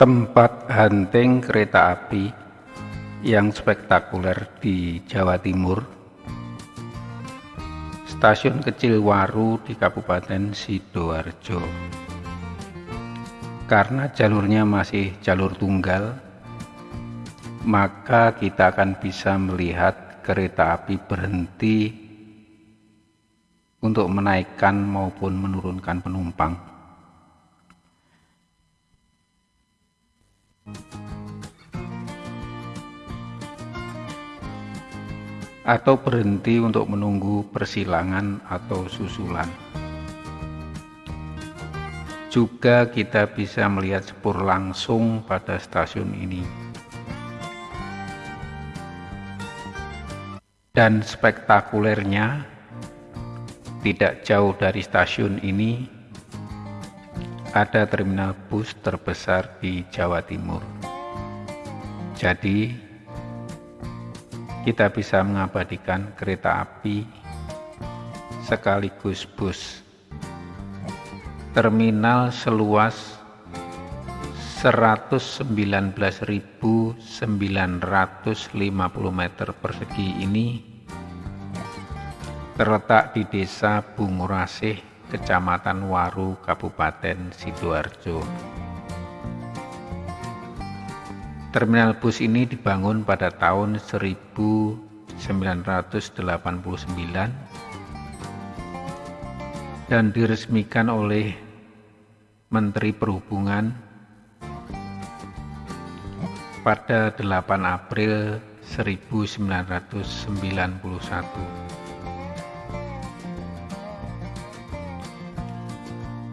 tempat hunting kereta api yang spektakuler di Jawa Timur. Stasiun kecil Waru di Kabupaten Sidoarjo. Karena jalurnya masih jalur tunggal maka kita akan bisa melihat kereta api berhenti untuk menaikkan maupun menurunkan penumpang atau berhenti untuk menunggu persilangan atau susulan. Juga kita bisa melihat sepur langsung pada stasiun ini. Dan spektakulernya, tidak jauh dari stasiun ini ada terminal bus terbesar di Jawa Timur. Jadi, kita bisa mengabadikan kereta api sekaligus bus. Terminal seluas 119.950 meter persegi ini terletak di desa Bungurasih, Kecamatan Waru, Kabupaten Sidoarjo. Terminal bus ini dibangun pada tahun 1989 dan diresmikan oleh Menteri Perhubungan pada 8 April 1991.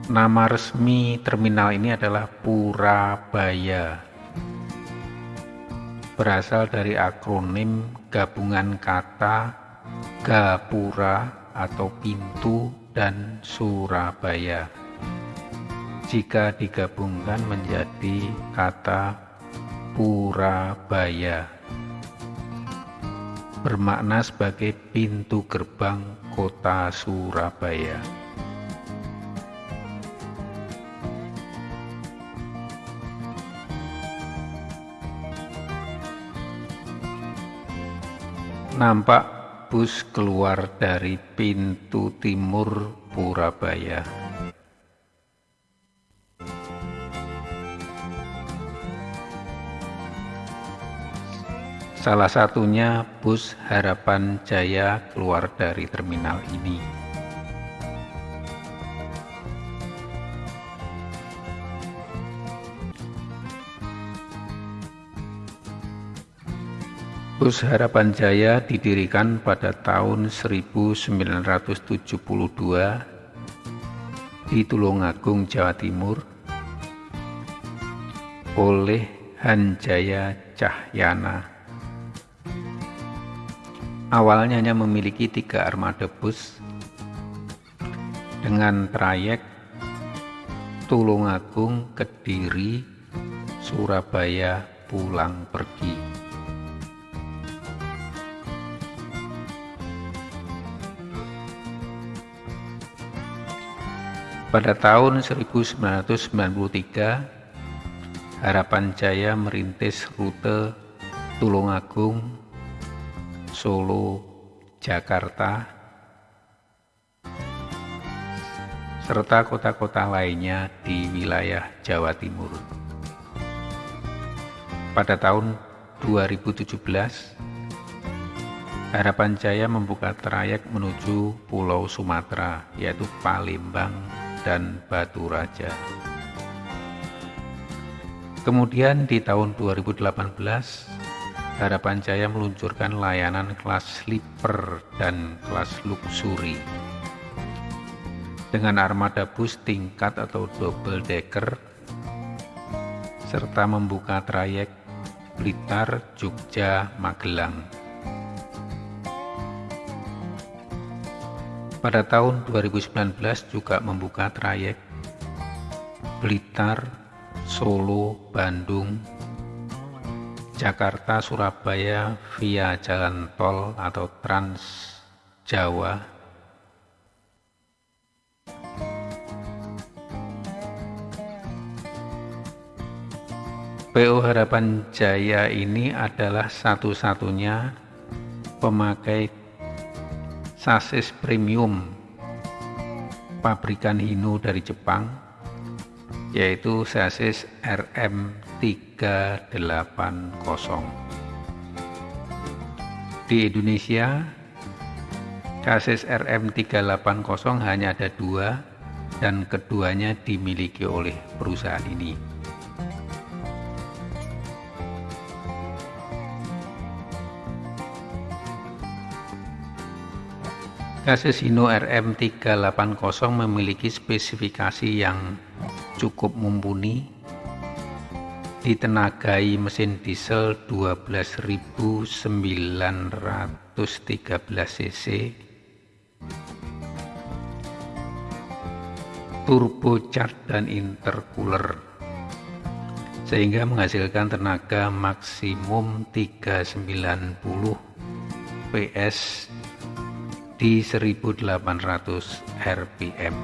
Nama resmi terminal ini adalah Purabaya. Berasal dari akronim gabungan kata Gapura atau pintu dan Surabaya. Jika digabungkan menjadi kata Purabaya bermakna sebagai pintu gerbang kota Surabaya. Nampak bus keluar dari pintu timur Purabaya. Salah satunya bus Harapan Jaya keluar dari terminal ini. Bus Harapan Jaya didirikan pada tahun 1972 di Tulungagung, Jawa Timur oleh Hanjaya Cahyana. Awalnya hanya memiliki tiga armada bus dengan trayek Tulungagung, Kediri, Surabaya pulang pergi. Pada tahun 1993, Harapan Jaya merintis rute Tulungagung, Solo, Jakarta, serta kota-kota lainnya di wilayah Jawa Timur. Pada tahun 2017, Harapan Jaya membuka trayek menuju Pulau Sumatera, yaitu Palembang dan Batu Raja. Kemudian di tahun 2018, Harapan Jaya meluncurkan layanan kelas sleeper dan kelas luxury dengan armada bus tingkat atau double decker serta membuka trayek Blitar, Jogja, Magelang. Pada tahun 2019 juga membuka trayek Blitar, Solo, Bandung, Jakarta, Surabaya via jalan tol atau Trans Jawa. PO Harapan Jaya ini adalah satu-satunya pemakai sasis premium pabrikan Hino dari Jepang yaitu sasis RM380 di Indonesia sasis RM380 hanya ada dua dan keduanya dimiliki oleh perusahaan ini Kasus Hino RM380 memiliki spesifikasi yang cukup mumpuni. Ditenagai mesin diesel 12.913 cc. Turbocharged dan intercooler. Sehingga menghasilkan tenaga maksimum 390 PS di 1800 rpm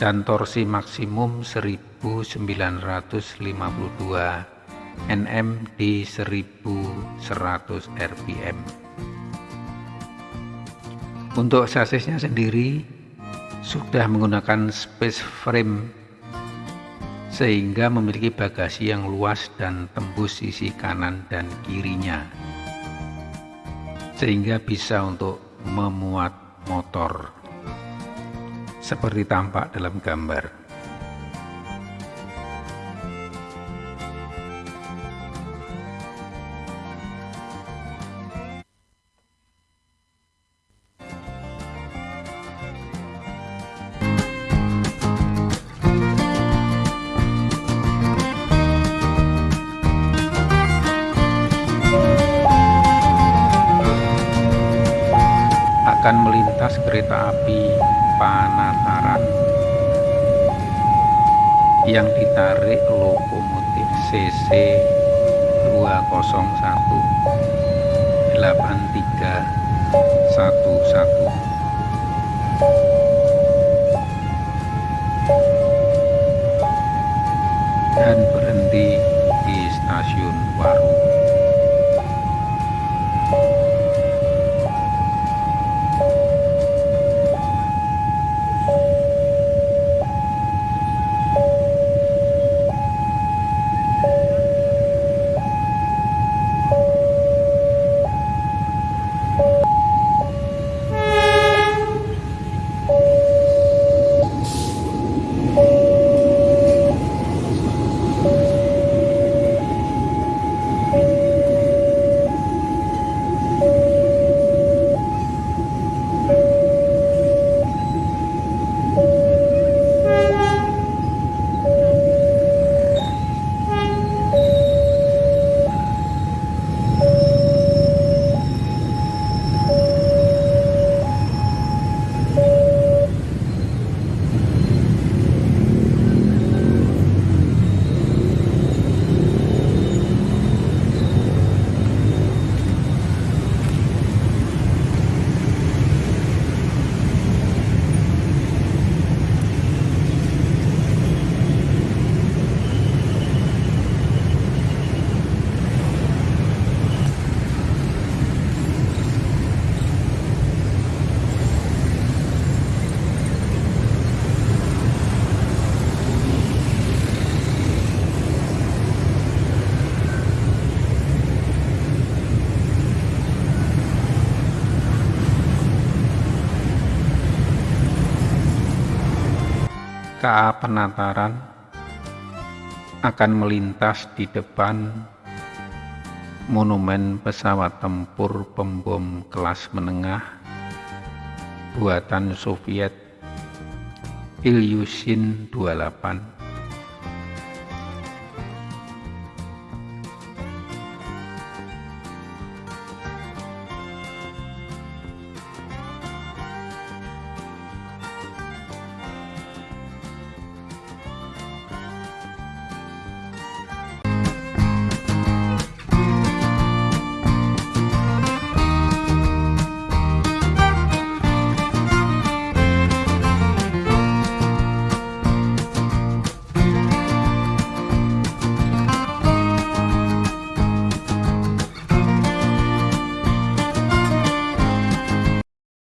dan torsi maksimum 1952 Nm di 1100 rpm untuk sasisnya sendiri sudah menggunakan space frame sehingga memiliki bagasi yang luas dan tembus sisi kanan dan kirinya. Sehingga bisa untuk memuat motor seperti tampak dalam gambar. Akan melintas kereta api Panataran yang ditarik lokomotif CC 201 8311 dan berhenti di stasiun Waru. KA Penataran akan melintas di depan monumen pesawat tempur pembom kelas menengah buatan Soviet Ilyushin 28